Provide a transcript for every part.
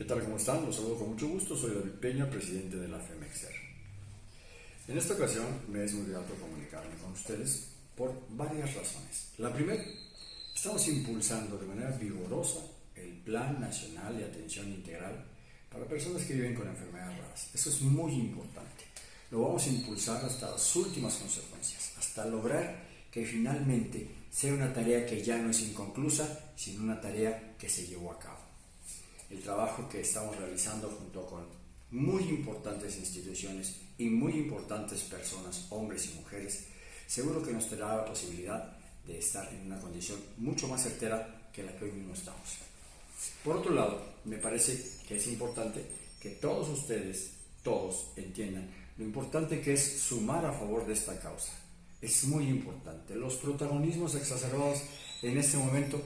¿Qué tal? ¿Cómo están? Los saludo con mucho gusto. Soy David Peña, presidente de la FEMEXER. En esta ocasión me es muy grato comunicarme con ustedes por varias razones. La primera, estamos impulsando de manera vigorosa el Plan Nacional de Atención Integral para personas que viven con enfermedades raras. Eso es muy importante. Lo vamos a impulsar hasta las últimas consecuencias, hasta lograr que finalmente sea una tarea que ya no es inconclusa, sino una tarea que se llevó a cabo el trabajo que estamos realizando junto con muy importantes instituciones y muy importantes personas, hombres y mujeres, seguro que nos dará la posibilidad de estar en una condición mucho más certera que la que hoy mismo estamos. Por otro lado, me parece que es importante que todos ustedes, todos entiendan lo importante que es sumar a favor de esta causa. Es muy importante. Los protagonismos exacerbados en este momento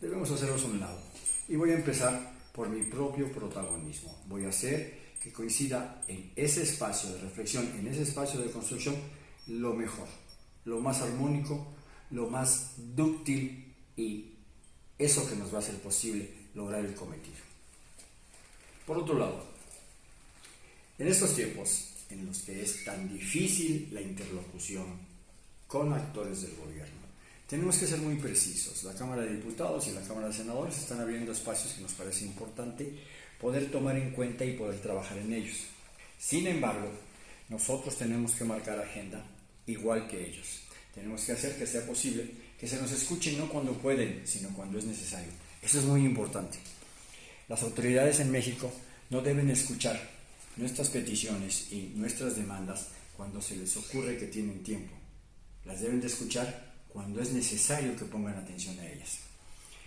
debemos hacerlos a un lado. Y voy a empezar por mi propio protagonismo. Voy a hacer que coincida en ese espacio de reflexión, en ese espacio de construcción, lo mejor, lo más armónico, lo más dúctil y eso que nos va a hacer posible lograr el cometido. Por otro lado, en estos tiempos en los que es tan difícil la interlocución con actores del gobierno, tenemos que ser muy precisos. La Cámara de Diputados y la Cámara de Senadores están abriendo espacios que nos parece importante poder tomar en cuenta y poder trabajar en ellos. Sin embargo, nosotros tenemos que marcar agenda igual que ellos. Tenemos que hacer que sea posible que se nos escuche no cuando pueden, sino cuando es necesario. Eso es muy importante. Las autoridades en México no deben escuchar nuestras peticiones y nuestras demandas cuando se les ocurre que tienen tiempo. Las deben de escuchar cuando es necesario que pongan atención a ellas.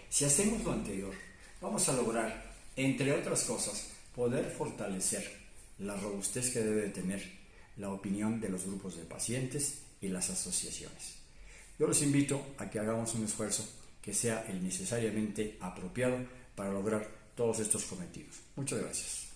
Si hacemos lo anterior, vamos a lograr, entre otras cosas, poder fortalecer la robustez que debe tener la opinión de los grupos de pacientes y las asociaciones. Yo los invito a que hagamos un esfuerzo que sea el necesariamente apropiado para lograr todos estos cometidos. Muchas gracias.